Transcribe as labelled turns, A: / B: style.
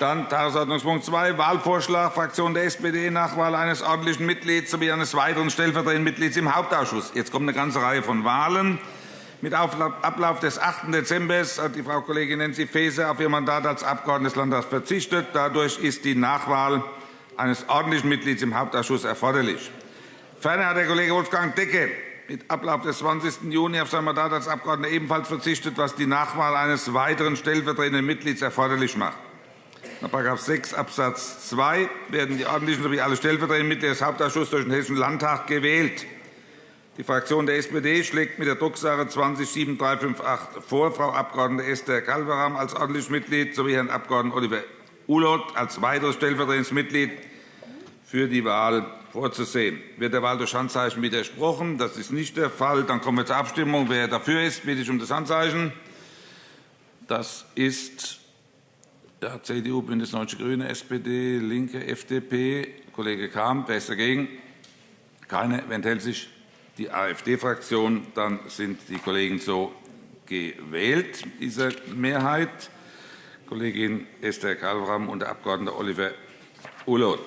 A: Dann Tagesordnungspunkt 2, Wahlvorschlag Fraktion der SPD, Nachwahl eines ordentlichen Mitglieds sowie eines weiteren stellvertretenden Mitglieds im Hauptausschuss. Jetzt kommt eine ganze Reihe von Wahlen. Mit Ablauf des 8. Dezember hat die Frau Kollegin Nancy Faeser auf ihr Mandat als Abgeordnete des Landtags verzichtet. Dadurch ist die Nachwahl eines ordentlichen Mitglieds im Hauptausschuss erforderlich. Ferner hat der Kollege Wolfgang Decke mit Ablauf des 20. Juni auf sein Mandat als Abgeordneter ebenfalls verzichtet, was die Nachwahl eines weiteren stellvertretenden Mitglieds erforderlich macht. Nach § 6 Abs. 2 werden die ordentlichen sowie alle stellvertretenden Mitglieder des Hauptausschusses durch den Hessischen Landtag gewählt. Die Fraktion der SPD schlägt mit der Drucksache 20-7358 vor, Frau Abg. Esther Calveram als ordentliches Mitglied sowie Herrn Abg. Oliver Ulloth als weiteres stellvertretendes Mitglied für die Wahl vorzusehen. Wird der Wahl durch Handzeichen widersprochen? Das ist nicht der Fall. Dann kommen wir zur Abstimmung. Wer dafür ist, bitte ich um das Handzeichen. Das ist ja, CDU, BÜNDNIS 90 die GRÜNE, SPD, LINKE, FDP. Kollege Kahn. Wer ist dagegen? Keine. Wer enthält sich? Die AfD-Fraktion. Dann sind die Kollegen so gewählt, dieser Mehrheit. Kollegin Esther Kalbram und der Abg. Oliver Ulloth.